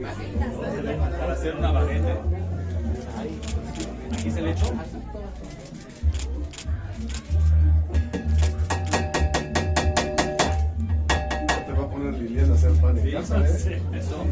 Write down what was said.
Para hacer una baguette. Aquí se le echó. Te va a poner Liliana a hacer pan en casa, ¿eh? Eso.